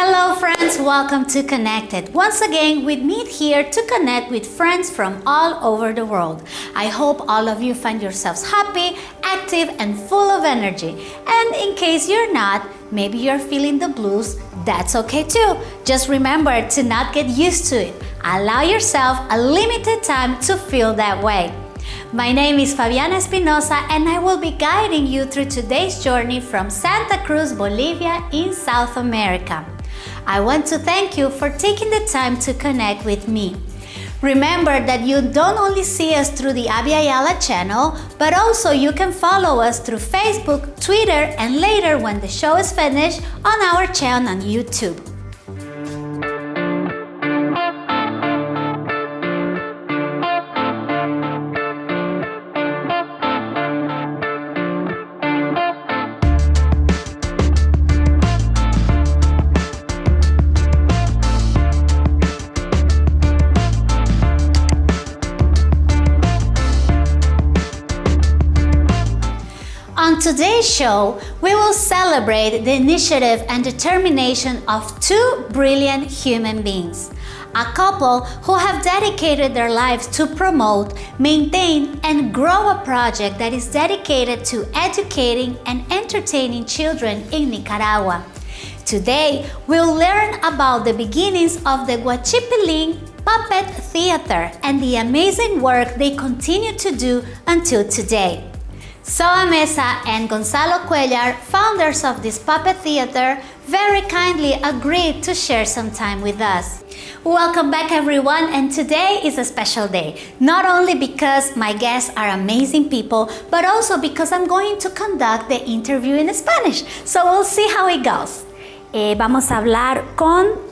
Hello friends, welcome to Connected. Once again, we meet here to connect with friends from all over the world. I hope all of you find yourselves happy, active, and full of energy. And in case you're not, maybe you're feeling the blues, that's okay too. Just remember to not get used to it. Allow yourself a limited time to feel that way. My name is Fabiana Espinosa and I will be guiding you through today's journey from Santa Cruz, Bolivia in South America. I want to thank you for taking the time to connect with me. Remember that you don't only see us through the Abya channel, but also you can follow us through Facebook, Twitter, and later when the show is finished on our channel on YouTube. Today's show, we will celebrate the initiative and determination of two brilliant human beings. A couple who have dedicated their lives to promote, maintain, and grow a project that is dedicated to educating and entertaining children in Nicaragua. Today, we'll learn about the beginnings of the Guachipiling Puppet Theater and the amazing work they continue to do until today. Soa Mesa and Gonzalo Cuellar, founders of this puppet theater, very kindly agreed to share some time with us. Welcome back everyone and today is a special day, not only because my guests are amazing people, but also because I'm going to conduct the interview in Spanish, so we'll see how it goes. Eh, vamos a hablar con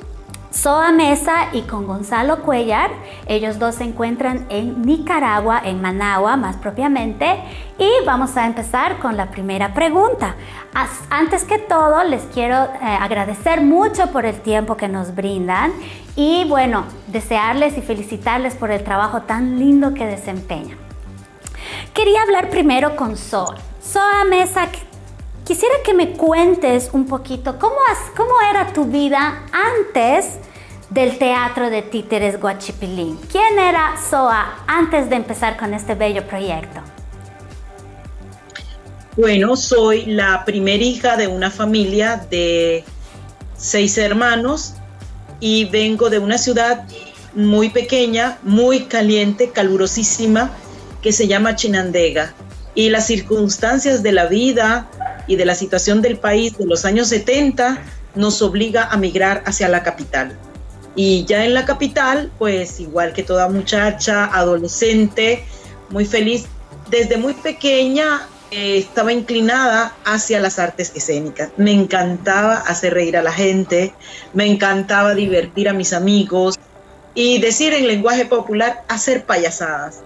Soa Mesa y con Gonzalo Cuellar. Ellos dos se encuentran en Nicaragua, en Managua más propiamente. Y vamos a empezar con la primera pregunta. Antes que todo, les quiero eh, agradecer mucho por el tiempo que nos brindan y bueno, desearles y felicitarles por el trabajo tan lindo que desempeñan. Quería hablar primero con Soa. Soa Mesa, quisiera que me cuentes un poquito cómo, cómo era tu vida antes del Teatro de Títeres Guachipilín. ¿Quién era SOA antes de empezar con este bello proyecto? Bueno, soy la primera hija de una familia de seis hermanos y vengo de una ciudad muy pequeña, muy caliente, calurosísima, que se llama Chinandega. Y las circunstancias de la vida y de la situación del país de los años 70 nos obliga a migrar hacia la capital. Y ya en la capital, pues igual que toda muchacha, adolescente, muy feliz, desde muy pequeña eh, estaba inclinada hacia las artes escénicas. Me encantaba hacer reír a la gente, me encantaba divertir a mis amigos y decir en lenguaje popular, hacer payasadas.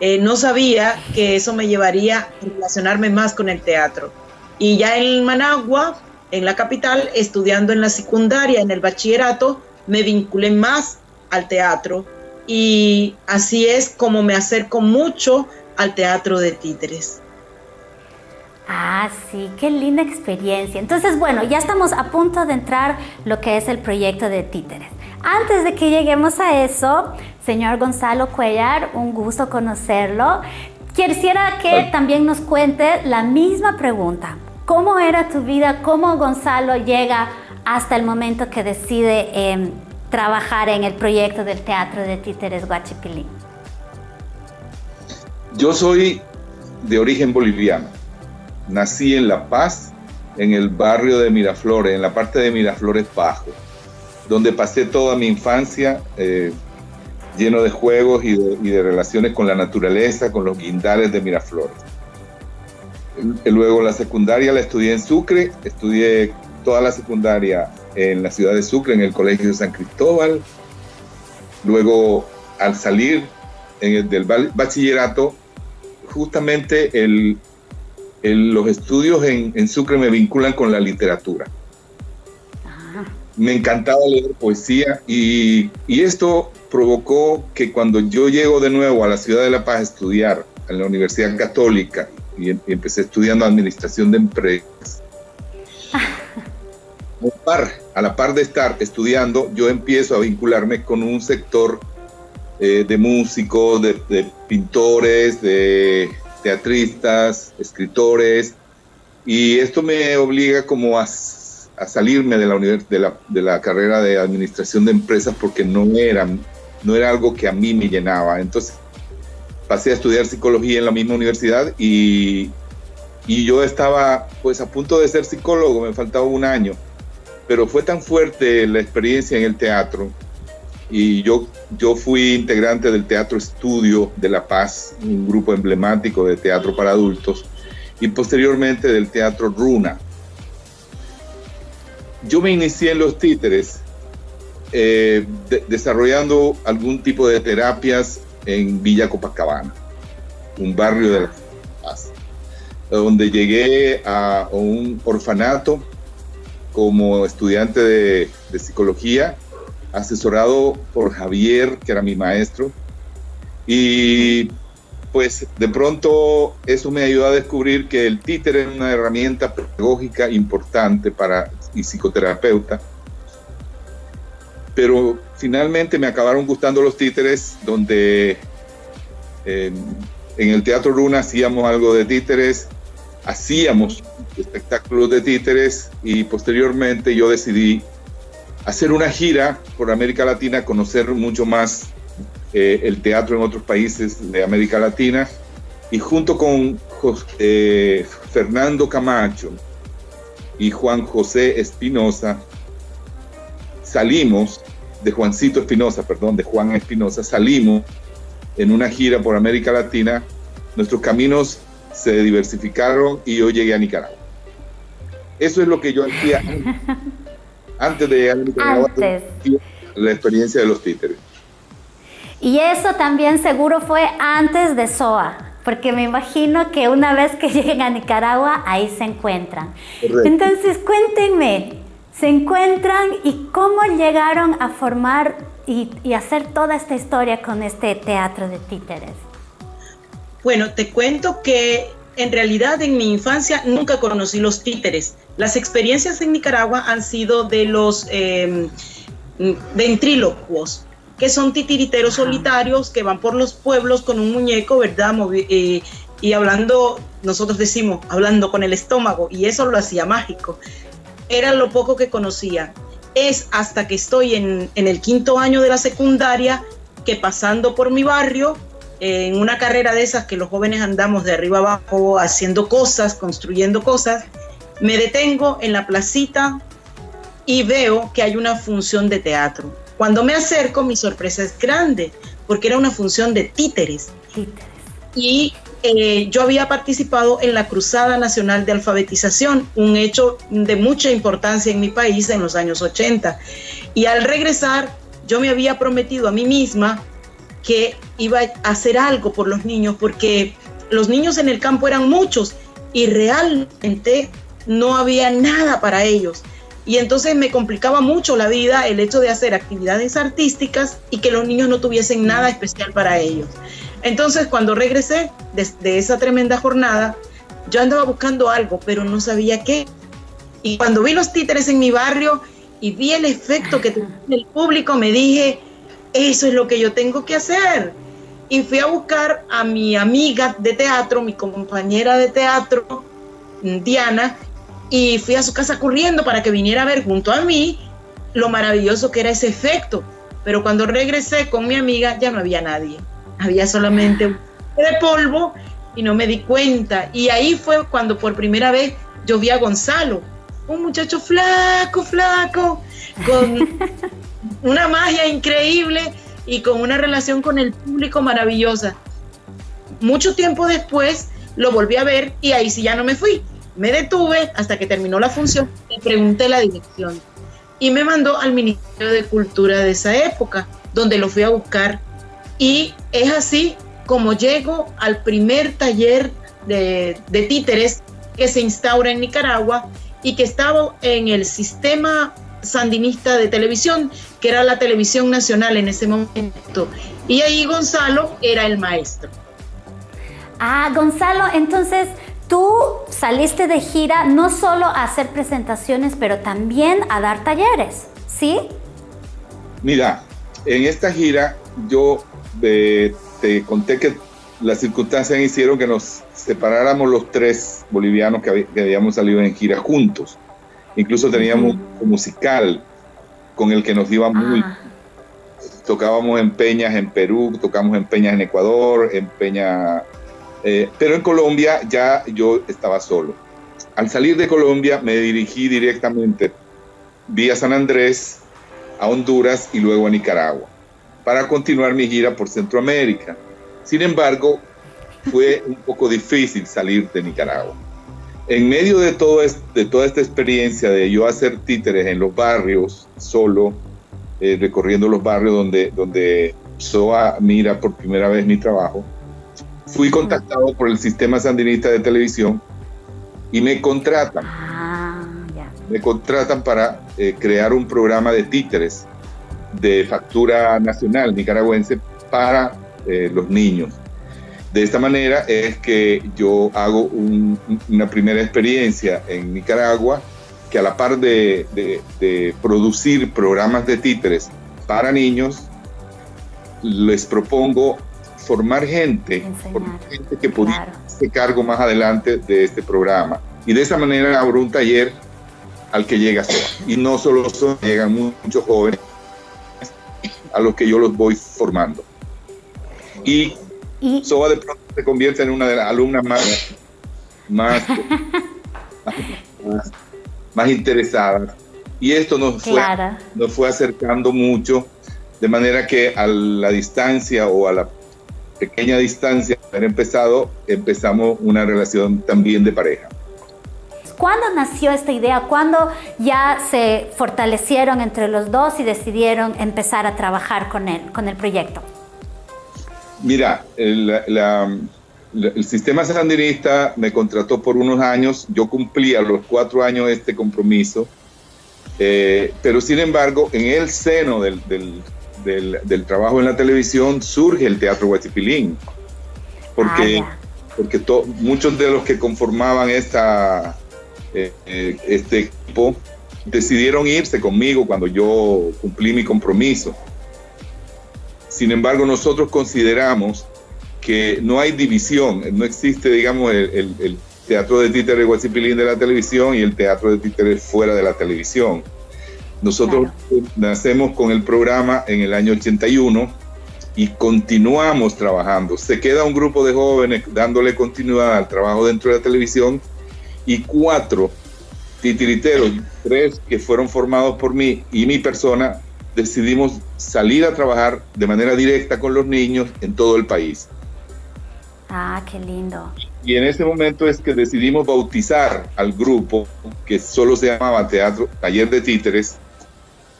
Eh, no sabía que eso me llevaría a relacionarme más con el teatro. Y ya en Managua, en la capital, estudiando en la secundaria, en el bachillerato, me vinculé más al teatro y así es como me acerco mucho al teatro de títeres. Ah, sí, qué linda experiencia. Entonces, bueno, ya estamos a punto de entrar lo que es el proyecto de títeres. Antes de que lleguemos a eso, señor Gonzalo Cuellar, un gusto conocerlo. Quisiera que también nos cuente la misma pregunta. ¿Cómo era tu vida? ¿Cómo Gonzalo llega hasta el momento que decide em, trabajar en el proyecto del Teatro de Títeres Guachipilín? Yo soy de origen boliviano. Nací en La Paz, en el barrio de Miraflores, en la parte de Miraflores Bajo, donde pasé toda mi infancia eh, lleno de juegos y de, y de, relaciones con la naturaleza, con los guindares de Miraflores. Luego la secundaria la estudié en Sucre, estudié toda la secundaria en la ciudad de Sucre, en el Colegio de San Cristóbal. Luego, al salir en el, del bachillerato, justamente el, los estudios en, Sucre me vinculan con la literatura. Me encantaba leer poesía y, y, esto provocó que cuando yo llego de nuevo a la ciudad de La Paz a estudiar en la Universidad Católica y, y empecé estudiando administración de empresas, par, a la par de estar estudiando, yo empiezo a vincularme con un sector eh, de músicos, de, pintores, de teatristas, escritores, y esto me obliga como a, salirme de la, de, la, de la carrera de administración de empresas porque no era, no era algo que a mí me llenaba. Entonces pasé a estudiar psicología en la misma universidad y, y yo estaba pues a punto de ser psicólogo, me faltaba un año, pero fue tan fuerte la experiencia en el teatro y yo, yo fui integrante del Teatro Estudio de La Paz, un grupo emblemático de teatro para adultos, y posteriormente del Teatro Runa. Yo me inicié en los títeres eh, desarrollando algún tipo de terapias en Villa Copacabana, un barrio de La Paz, donde llegué a un orfanato como estudiante de, de psicología asesorado por Javier, que era mi maestro, y pues de pronto eso me ayudó a descubrir que el títere es una herramienta pedagógica importante para y psicoterapeuta. Pero finalmente me acabaron gustando los títeres, donde en el Teatro Luna hacíamos algo de títeres, hacíamos espectáculos de títeres y posteriormente yo decidí hacer una gira por América Latina, conocer mucho más eh, el teatro en otros países de América Latina y junto con eh, Fernando Camacho y Juan José Espinosa salimos de Juancito Espinosa, perdón, de Juan Espinosa, salimos en una gira por América Latina, nuestros caminos se diversificaron y yo llegué a Nicaragua. Eso es lo que yo hacía antes de llegar a la experiencia de los títeres. Y eso también seguro fue antes de SOA, porque me imagino que una vez que lleguen a Nicaragua, ahí se encuentran. Entonces, cuéntenme, ¿se encuentran y cómo llegaron a formar y, y hacer toda esta historia con este teatro de títeres? Bueno, te cuento que en realidad en mi infancia nunca conocí los títeres. Las experiencias en Nicaragua han sido de los eh, ventrílocuos, que son titiriteros solitarios que van por los pueblos con un muñeco, ¿verdad? Eh, y hablando, nosotros decimos, hablando con el estómago, y eso lo hacía mágico. Era lo poco que conocía. Es hasta que estoy en, en el quinto año de la secundaria que pasando por mi barrio, en una carrera de esas que los jóvenes andamos de arriba abajo haciendo cosas, construyendo cosas, me detengo en la placita y veo que hay una función de teatro. Cuando me acerco, mi sorpresa es grande, porque era una función de títeres. Y eh, yo había participado en la Cruzada Nacional de Alfabetización, un hecho de mucha importancia en mi país en los años 80. Y al regresar, yo me había prometido a mí misma que iba a hacer algo por los niños, porque los niños en el campo eran muchos y realmente no había nada para ellos. Y entonces me complicaba mucho la vida el hecho de hacer actividades artísticas y que los niños no tuviesen nada especial para ellos. Entonces cuando regresé de, esa tremenda jornada, yo andaba buscando algo, pero no sabía qué. Y cuando vi los títeres en mi barrio y vi el efecto que tenía el público, me dije, eso es lo que yo tengo que hacer. Y fui a buscar a mi amiga de teatro, mi compañera de teatro, Diana, y fui a su casa corriendo para que viniera a ver junto a mí lo maravilloso que era ese efecto. Pero cuando regresé con mi amiga ya no había nadie. Había solamente un de polvo y no me di cuenta. Y ahí fue cuando por primera vez yo vi a Gonzalo, un muchacho flaco, flaco, con una magia increíble y con una relación con el público maravillosa. Mucho tiempo después lo volví a ver y ahí sí ya no me fui. Me detuve hasta que terminó la función y pregunté la dirección. Y me mandó al Ministerio de Cultura de esa época, donde lo fui a buscar. Y es así como llego al primer taller de, de títeres que se instaura en Nicaragua y que estaba en el sistema sandinista de televisión, que era la televisión nacional en ese momento. Y ahí Gonzalo era el maestro. Ah, Gonzalo, entonces tú saliste de gira no solo a hacer presentaciones, pero también a dar talleres, ¿sí? Mira, en esta gira yo eh, te conté que las circunstancias hicieron que nos separáramos los tres bolivianos que, habíamos salido en gira juntos. Incluso teníamos un musical con el que nos iba muy... Ah. Tocábamos en peñas en Perú, tocamos en peñas en Ecuador, en peña... Eh, pero en Colombia ya yo estaba solo. Al salir de Colombia me dirigí directamente vía San Andrés a Honduras y luego a Nicaragua para continuar mi gira por Centroamérica. Sin embargo, fue un poco difícil salir de Nicaragua. En medio de, todo de toda esta experiencia de yo hacer títeres en los barrios, solo, eh, recorriendo los barrios donde, donde SOA mira por primera vez mi trabajo, fui contactado por el sistema sandinista de televisión y me contratan. Ah, me contratan para eh, crear un programa de títeres de factura nacional nicaragüense para eh, los niños. De esta manera es que yo hago una primera experiencia en Nicaragua que a la par de, producir programas de títeres para niños, les propongo formar gente, gente que pudiera hacer cargo más adelante de este programa. Y de esa manera abro un taller al que llega Y no solo son, llegan muchos jóvenes a los que yo los voy formando. Y, Soba de pronto se convierte en una de las alumnas más, más, más, interesadas. Y esto nos fue, nos fue acercando mucho, de manera que a la distancia o a la pequeña distancia de haber empezado, empezamos una relación también de pareja. ¿Cuándo nació esta idea? ¿Cuándo ya se fortalecieron entre los dos y decidieron empezar a trabajar con él, con el proyecto? Mira, el, sistema sandinista me contrató por unos años, yo cumplí a los cuatro años este compromiso, eh, pero sin embargo, en el seno del, trabajo en la televisión surge el Teatro Huachipilín, porque, ah, porque muchos de los que conformaban esta, eh, este equipo decidieron irse conmigo cuando yo cumplí mi compromiso. Sin embargo, nosotros consideramos que no hay división, no existe, digamos, el, teatro de títeres Guachipilín de la televisión y el teatro de títeres fuera de la televisión. Nosotros nacemos con el programa en el año 81 y continuamos trabajando. Se queda un grupo de jóvenes dándole continuidad al trabajo dentro de la televisión y cuatro titiriteros, tres que fueron formados por mí y mi persona, decidimos salir a trabajar de manera directa con los niños en todo el país. Ah, qué lindo. Y en ese momento es que decidimos bautizar al grupo, que solo se llamaba Teatro Taller de Títeres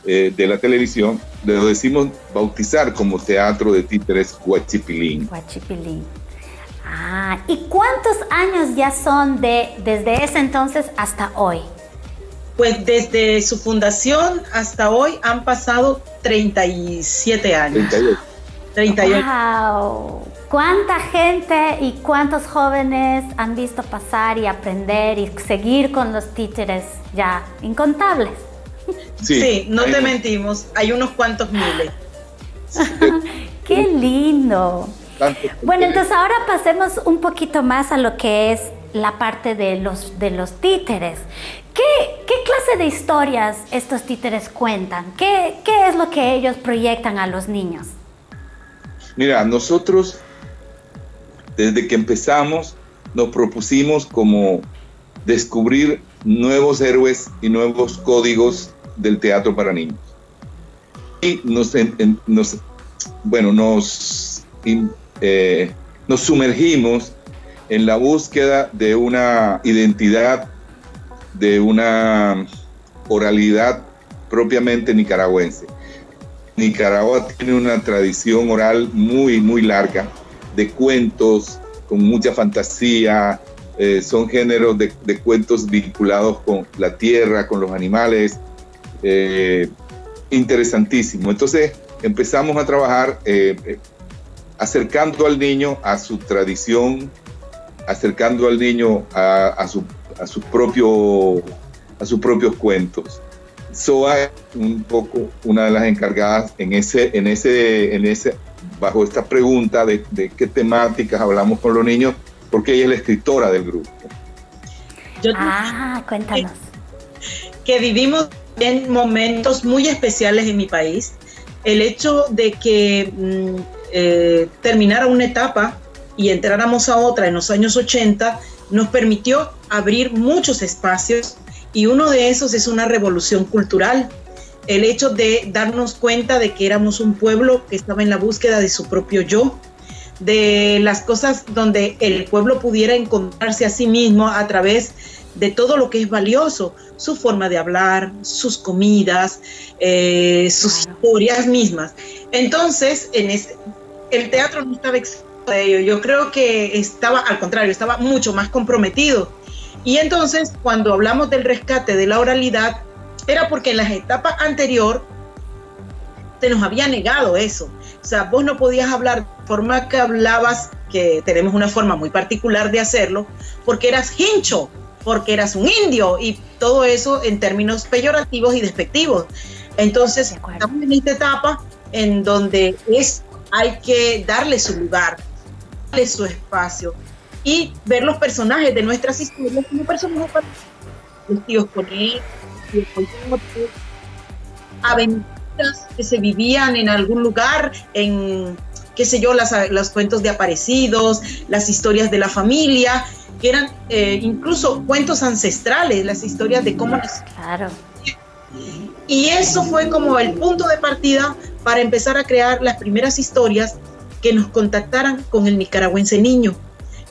eh, de la televisión, lo decimos bautizar como Teatro de Títeres Huachipilín. Huachipilín. Ah, ¿y cuántos años ya son de desde ese entonces hasta hoy? Pues desde su fundación hasta hoy han pasado 37 años. 38. ¡Wow! ¿Cuánta gente y cuántos jóvenes han visto pasar y aprender y seguir con los títeres ya incontables? Sí, no te mentimos, hay unos cuantos miles. ¡Qué lindo! Bueno, entonces ahora pasemos un poquito más a lo que es la parte de los, de los títeres. ¿Qué, clase de historias estos títeres cuentan? ¿Qué, ¿Qué es lo que ellos proyectan a los niños? Mira, nosotros desde que empezamos nos propusimos como descubrir nuevos héroes y nuevos códigos del teatro para niños. Y nos, bueno, nos eh, nos sumergimos en la búsqueda de una identidad, de una oralidad propiamente nicaragüense. Nicaragua tiene una tradición oral muy, muy larga de cuentos con mucha fantasía, eh, son géneros de, cuentos vinculados con la tierra, con los animales, eh, interesantísimo. Entonces empezamos a trabajar acercando al niño a su tradición acercando al niño a, su, a, su propio, a sus propios cuentos. SOA es un poco una de las encargadas en ese, en ese, en ese, bajo esta pregunta de, de qué temáticas hablamos con los niños, porque ella es la escritora del grupo. ah, cuéntanos. Que vivimos en momentos muy especiales en mi país. El hecho de que mm, eh, terminara una etapa y entráramos a otra en los años 80 nos permitió abrir muchos espacios y uno de esos es una revolución cultural. El hecho de darnos cuenta de que éramos un pueblo que estaba en la búsqueda de su propio yo, de las cosas donde el pueblo pudiera encontrarse a sí mismo a través de todo lo que es valioso, su forma de hablar, sus comidas, eh, sus historias mismas. Entonces, en el teatro no estaba de ello, yo creo que estaba al contrario, estaba mucho más comprometido. Y entonces, cuando hablamos del rescate de la oralidad, era porque en las etapas anterior se nos había negado eso. O sea, vos no podías hablar de forma que hablabas, que tenemos una forma muy particular de hacerlo, porque eras hincho, porque eras un indio y todo eso en términos peyorativos y despectivos. Entonces, estamos en esta etapa en donde es, hay que darle su lugar, darle su espacio y ver los personajes de nuestras historias como personajes vestidos con él, aventuras que se vivían en algún lugar, en qué sé yo, las, los cuentos de aparecidos, las historias de la familia, que eran eh, incluso cuentos ancestrales, las historias de cómo... Claro. Y eso fue como el punto de partida para empezar a crear las primeras historias que nos contactaran con el nicaragüense niño,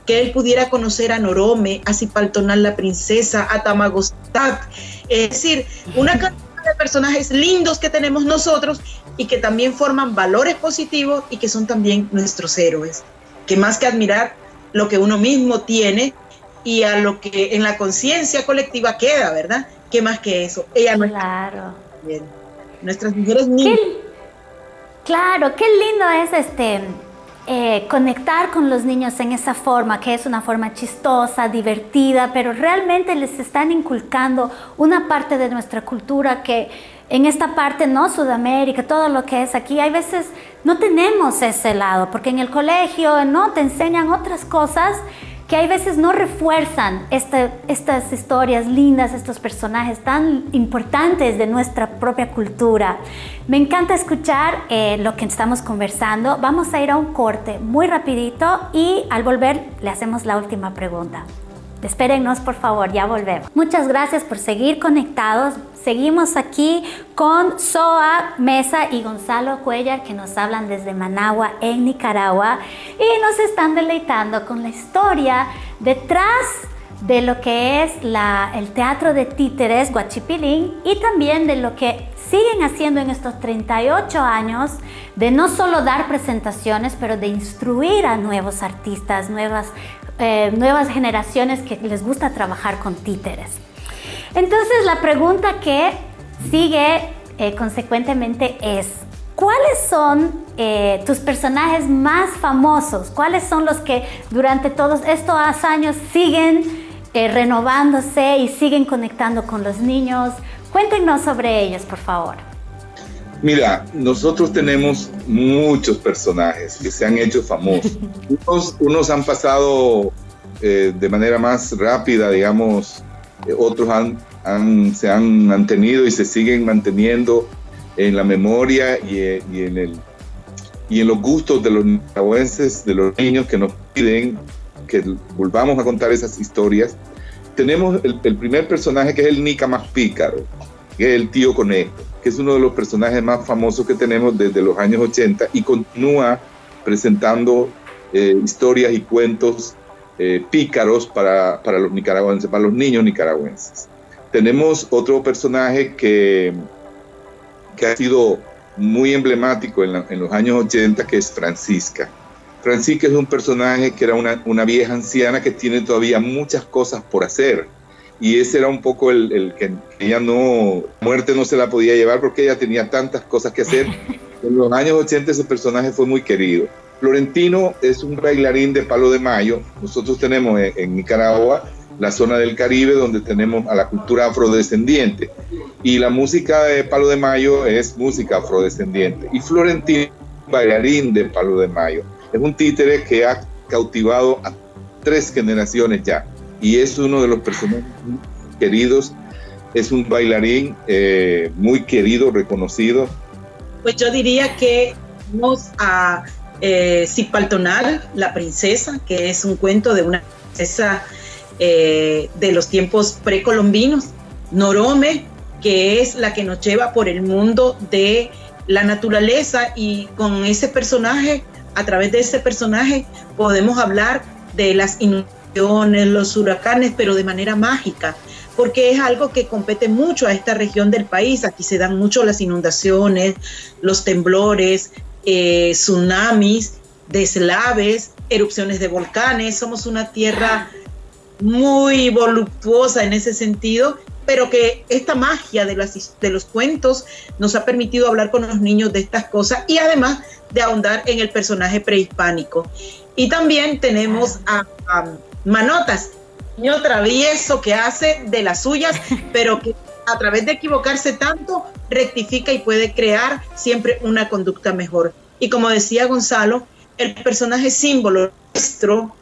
que él pudiera conocer a Norome, a Cipaltonal la princesa, a Tamagostat, es decir, una cantidad de personajes lindos que tenemos nosotros y que también forman valores positivos y que son también nuestros héroes, que más que admirar lo que uno mismo tiene y a lo que en la conciencia colectiva queda, ¿verdad? ¿Qué más que eso? Ella no claro. Bien. Nuestras mujeres niñas. claro, qué lindo es este eh, conectar con los niños en esa forma, que es una forma chistosa, divertida, pero realmente les están inculcando una parte de nuestra cultura que en esta parte, ¿no? Sudamérica, todo lo que es aquí, hay veces no tenemos ese lado, porque en el colegio, ¿no? Te enseñan otras cosas que hay veces no refuerzan estas historias lindas, estos personajes tan importantes de nuestra propia cultura. Me encanta escuchar eh, lo que estamos conversando. Vamos a ir a un corte muy rapidito y al volver le hacemos la última pregunta. Espérennos, por favor, ya volvemos. Muchas gracias por seguir conectados. Seguimos aquí con Soa Mesa y Gonzalo Cuellar que nos hablan desde Managua, en Nicaragua, y nos están deleitando con la historia detrás de lo que es el teatro de títeres Guachipilín y también de lo que siguen haciendo en estos 38 años de no solo dar presentaciones, pero de instruir a nuevos artistas, nuevas eh, nuevas generaciones que les gusta trabajar con títeres. Entonces la pregunta que sigue eh, consecuentemente es, ¿cuáles son eh, tus personajes más famosos? ¿Cuáles son los que durante todos estos años siguen renovándose y siguen conectando con los niños? Cuéntenos sobre ellos, por favor. Mira, nosotros tenemos muchos personajes que se han hecho famosos. Unos, han pasado eh, de manera más rápida, digamos, eh, otros han, se han mantenido y se siguen manteniendo en la memoria y, eh, en, el, y en los gustos de los nicaragüenses, de los niños que nos piden que volvamos a contar esas historias. Tenemos el, el primer personaje que es el Nica más pícaro, el tío conejo que es uno de los personajes más famosos que tenemos desde los años 80 y continúa presentando eh, historias y cuentos eh, pícaros para, para, los nicaragüenses, para los niños nicaragüenses. Tenemos otro personaje que, que ha sido muy emblemático en, en, los años 80, que es Francisca. Francisca es un personaje que era una, una vieja anciana que tiene todavía muchas cosas por hacer y ese era un poco el, que ella no, muerte no se la podía llevar porque ella tenía tantas cosas que hacer. En los años 80 ese personaje fue muy querido. Florentino es un bailarín de palo de mayo. Nosotros tenemos en, Nicaragua la zona del Caribe donde tenemos a la cultura afrodescendiente y la música de palo de mayo es música afrodescendiente. Y Florentino, bailarín de palo de mayo, es un títere que ha cautivado a tres generaciones ya y es uno de los personajes queridos. Es un bailarín eh, muy querido, reconocido. Pues yo diría que vamos a eh, Cipaltonal, la princesa, que es un cuento de una princesa eh, de los tiempos precolombinos. Norome, que es la que nos lleva por el mundo de la naturaleza y con ese personaje, a través de ese personaje, podemos hablar de las inundaciones, los huracanes, pero de manera mágica, porque es algo que compete mucho a esta región del país. Aquí se dan mucho las inundaciones, los temblores, eh, tsunamis, deslaves, erupciones de volcanes. Somos una tierra muy voluptuosa en ese sentido, pero que esta magia de, los cuentos nos ha permitido hablar con los niños de estas cosas y además de ahondar en el personaje prehispánico. Y también tenemos a Manotas, niño travieso que hace de las suyas, pero que a través de equivocarse tanto, rectifica y puede crear siempre una conducta mejor. Y como decía Gonzalo, el personaje símbolo nuestro,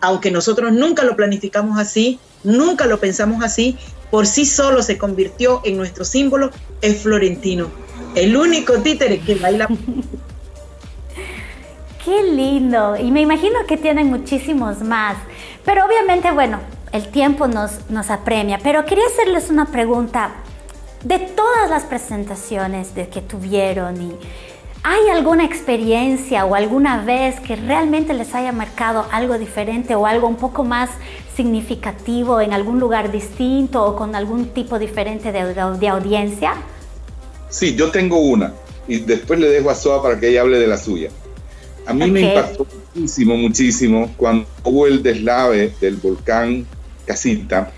aunque nosotros nunca lo planificamos así, nunca lo pensamos así, por sí solo se convirtió en nuestro símbolo, es Florentino, el único títere que baila. Qué lindo, y me imagino que tienen muchísimos más, pero obviamente, bueno, el tiempo nos, nos apremia, pero quería hacerles una pregunta. De todas las presentaciones de que tuvieron, y, ¿hay alguna experiencia o alguna vez que realmente les haya marcado algo diferente o algo un poco más significativo en algún lugar distinto o con algún tipo diferente de, de audiencia? Sí, yo tengo una y después le dejo a Soa para que ella hable de la suya. A mí me impactó muchísimo, muchísimo cuando hubo el deslave del volcán casita.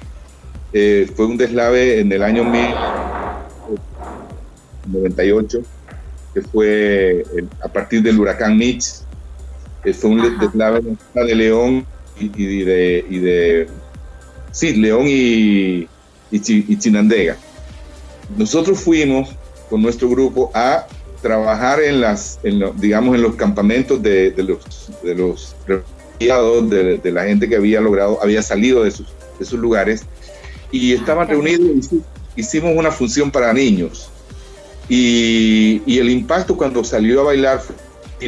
Eh, fue un deslave en el año 1998, que fue a partir del huracán Mitch. Eh, fue un deslave de León y, de, y de... Sí, León y, y, Chinandega. Nosotros fuimos con nuestro grupo a trabajar en las, digamos, en los campamentos de, de los, de los de, de, la gente que había logrado, había salido de sus, de sus lugares y estaban reunidos hicimos una función para niños. Y, y, el impacto cuando salió a bailar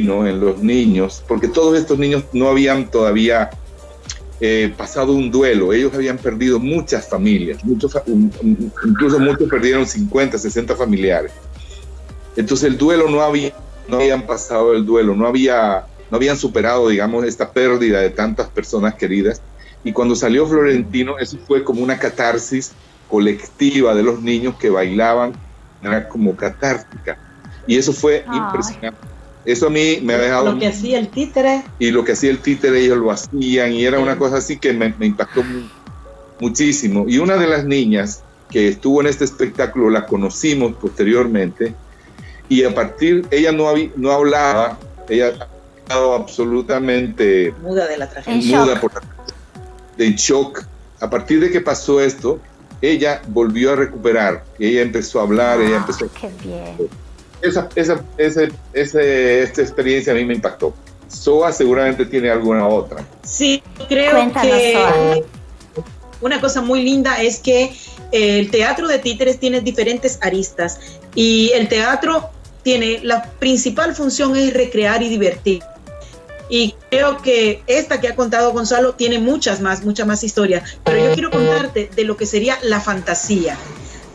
¿no? en los niños, porque todos estos niños no habían todavía eh, pasado un duelo, ellos habían perdido muchas familias, muchos, incluso muchos perdieron 50, 60 familiares. Entonces el duelo no había, no habían pasado el duelo, no había no habían superado, digamos, esta pérdida de tantas personas queridas. Y cuando salió Florentino, eso fue como una catarsis colectiva de los niños que bailaban, era como catártica. Y eso fue impresionante. Eso a mí me ha dejado... Lo que hacía el títere. Y lo que hacía el títere, ellos lo hacían, y era una cosa así que me, impactó muchísimo. Y una de las niñas que estuvo en este espectáculo, la conocimos posteriormente, y a partir, ella no, había, no hablaba, ella absolutamente muda de la tragedia. Muda por de shock. A partir de que pasó esto, ella volvió a recuperar. Ella empezó a hablar, ella ah, empezó. Qué bien. Esa, esa, ese, ese, esta experiencia a mí me impactó. Soa seguramente tiene alguna otra. Sí, creo que una cosa muy linda es que el teatro de títeres tiene diferentes aristas y el teatro tiene la principal función es recrear y divertir. Y creo que esta que ha contado Gonzalo tiene muchas más, muchas más historias. Pero yo quiero contarte de lo que sería la fantasía,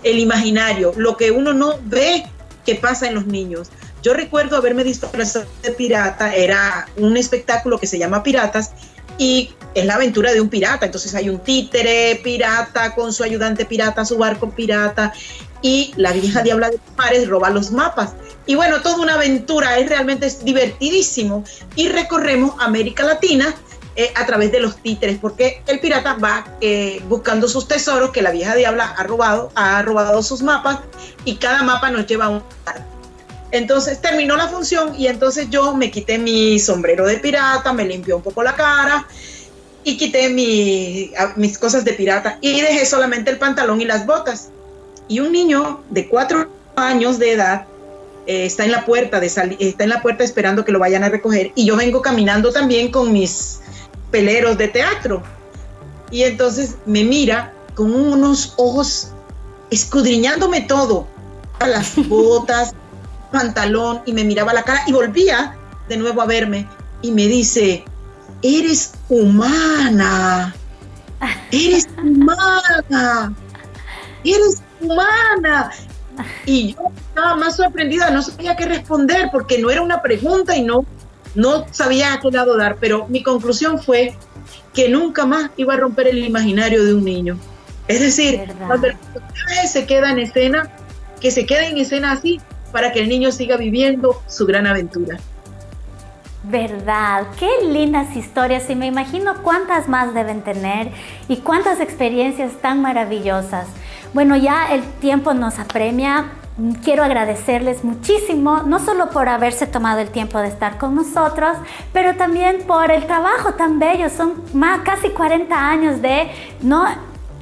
el imaginario, lo que uno no ve que pasa en los niños. Yo recuerdo haberme disfrazado de pirata, era un espectáculo que se llama Piratas y es la aventura de un pirata. Entonces hay un títere pirata con su ayudante pirata, su barco pirata y la vieja diabla de Pares roba los mapas. Y bueno, toda una aventura, es realmente es divertidísimo. Y recorremos América Latina eh, a través de los títeres, porque el pirata va eh, buscando sus tesoros que la vieja diabla ha robado, ha robado sus mapas y cada mapa nos lleva un lugar. Entonces terminó la función y entonces yo me quité mi sombrero de pirata, me limpió un poco la cara y quité mis cosas de pirata y dejé solamente el pantalón y las botas. Y un niño de cuatro años de edad eh, está en la puerta de está en la puerta esperando que lo vayan a recoger y yo vengo caminando también con mis peleros de teatro. Y entonces me mira con unos ojos escudriñándome todo a las botas pantalón y me miraba la cara y volvía de nuevo a verme y me dice eres humana eres humana eres humana y yo estaba más sorprendida, no sabía qué responder porque no era una pregunta y no, no sabía a qué lado dar, pero mi conclusión fue que nunca más iba a romper el imaginario de un niño. Es decir, cuando el se queda en escena, que se quede en escena así para que el niño siga viviendo su gran aventura. Verdad, qué lindas historias y me imagino cuántas más deben tener y cuántas experiencias tan maravillosas. Bueno, ya el tiempo nos apremia. Quiero agradecerles muchísimo, no solo por haberse tomado el tiempo de estar con nosotros, pero también por el trabajo tan bello. Son más, casi 40 años de no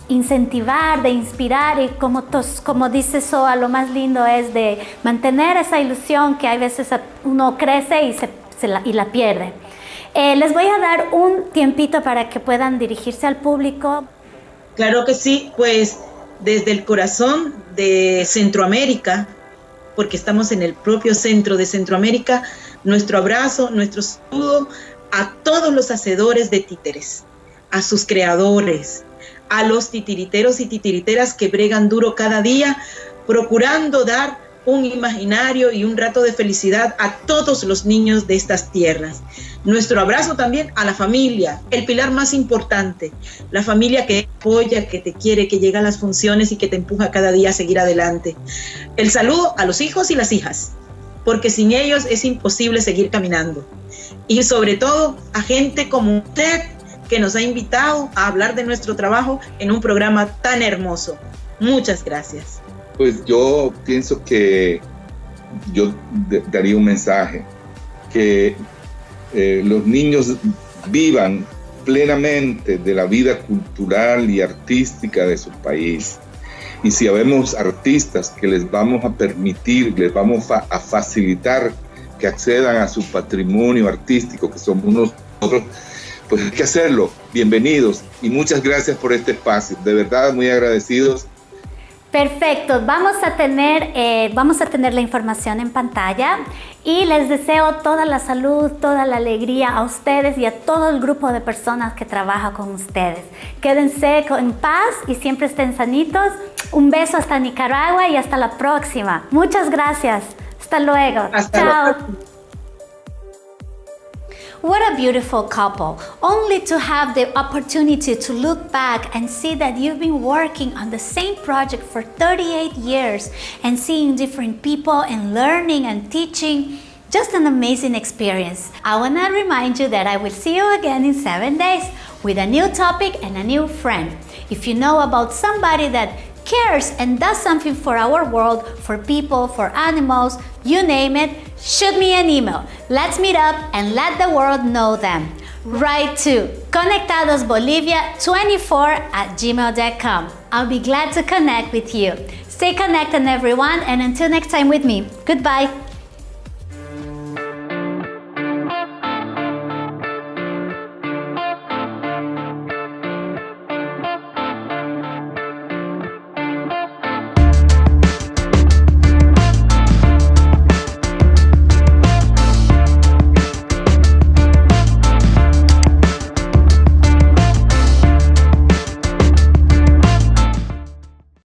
incentivar, de inspirar y como, como dice Soa, lo más lindo es de mantener esa ilusión que hay veces uno crece y, se, y la pierde. Eh, les voy a dar un tiempito para que puedan dirigirse al público. Claro que sí, pues desde el corazón de Centroamérica, porque estamos en el propio centro de Centroamérica, nuestro abrazo, nuestro saludo a todos los hacedores de títeres, a sus creadores, a los titiriteros y titiriteras que bregan duro cada día, procurando dar un imaginario y un rato de felicidad a todos los niños de estas tierras. Nuestro abrazo también a la familia, el pilar más importante, la familia que apoya, que te quiere, que llega a las funciones y que te empuja cada día a seguir adelante. El saludo a los hijos y las hijas, porque sin ellos es imposible seguir caminando. Y sobre todo a gente como usted que nos ha invitado a hablar de nuestro trabajo en un programa tan hermoso. Muchas gracias. Pues yo pienso que yo daría un mensaje, que eh, los niños vivan plenamente de la vida cultural y artística de su país. Y si habemos artistas que les vamos a permitir, les vamos a, facilitar que accedan a su patrimonio artístico, que somos nosotros, pues hay que hacerlo. Bienvenidos y muchas gracias por este espacio. De verdad, muy agradecidos Perfecto, vamos a, tener, eh, vamos a tener la información en pantalla y les deseo toda la salud, toda la alegría a ustedes y a todo el grupo de personas que trabaja con ustedes. Quédense en paz y siempre estén sanitos. Un beso hasta Nicaragua y hasta la próxima. Muchas gracias. Hasta luego. Chao. What a beautiful couple, only to have the opportunity to look back and see that you've been working on the same project for 38 years and seeing different people and learning and teaching. Just an amazing experience. I want to remind you that I will see you again in seven days with a new topic and a new friend. If you know about somebody that cares and does something for our world, for people, for animals, you name it, shoot me an email. Let's meet up and let the world know them. Write to conectadosbolivia24 at gmail.com. I'll be glad to connect with you. Stay connected everyone and until next time with me, goodbye.